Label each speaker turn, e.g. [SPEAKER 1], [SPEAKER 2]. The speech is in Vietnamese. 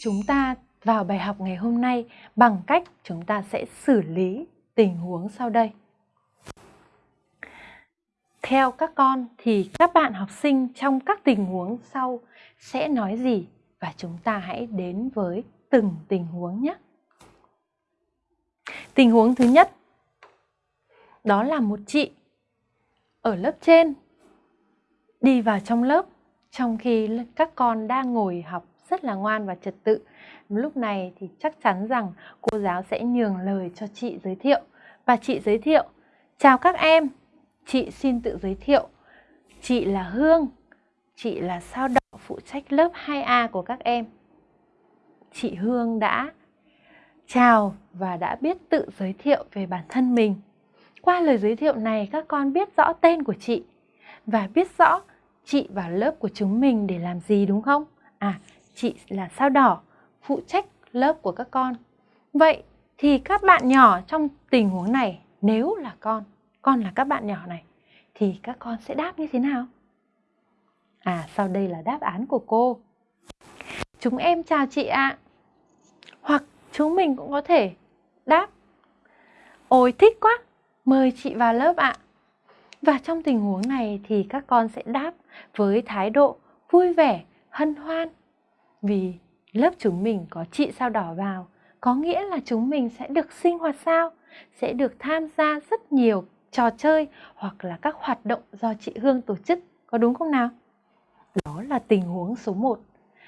[SPEAKER 1] chúng ta vào bài học ngày hôm nay bằng cách chúng ta sẽ xử lý tình huống sau đây. Theo các con thì các bạn học sinh trong các tình huống sau sẽ nói gì và chúng ta hãy đến với từng tình huống nhé. Tình huống thứ nhất, đó là một chị ở lớp trên, đi vào trong lớp trong khi các con đang ngồi học rất là ngoan và trật tự. Lúc này thì chắc chắn rằng cô giáo sẽ nhường lời cho chị giới thiệu và chị giới thiệu Chào các em, chị xin tự giới thiệu Chị là Hương, chị là sao đỏ phụ trách lớp 2A của các em Chị Hương đã chào và đã biết tự giới thiệu về bản thân mình qua lời giới thiệu này các con biết rõ tên của chị và biết rõ chị vào lớp của chúng mình để làm gì đúng không? À, chị là sao đỏ, phụ trách lớp của các con. Vậy thì các bạn nhỏ trong tình huống này nếu là con, con là các bạn nhỏ này thì các con sẽ đáp như thế nào? À, sau đây là đáp án của cô. Chúng em chào chị ạ. À. Hoặc chúng mình cũng có thể đáp Ôi thích quá, mời chị vào lớp ạ. Và trong tình huống này thì các con sẽ đáp với thái độ vui vẻ, hân hoan. Vì lớp chúng mình có chị sao đỏ vào, có nghĩa là chúng mình sẽ được sinh hoạt sao, sẽ được tham gia rất nhiều trò chơi hoặc là các hoạt động do chị Hương tổ chức. Có đúng không nào? Đó là tình huống số 1.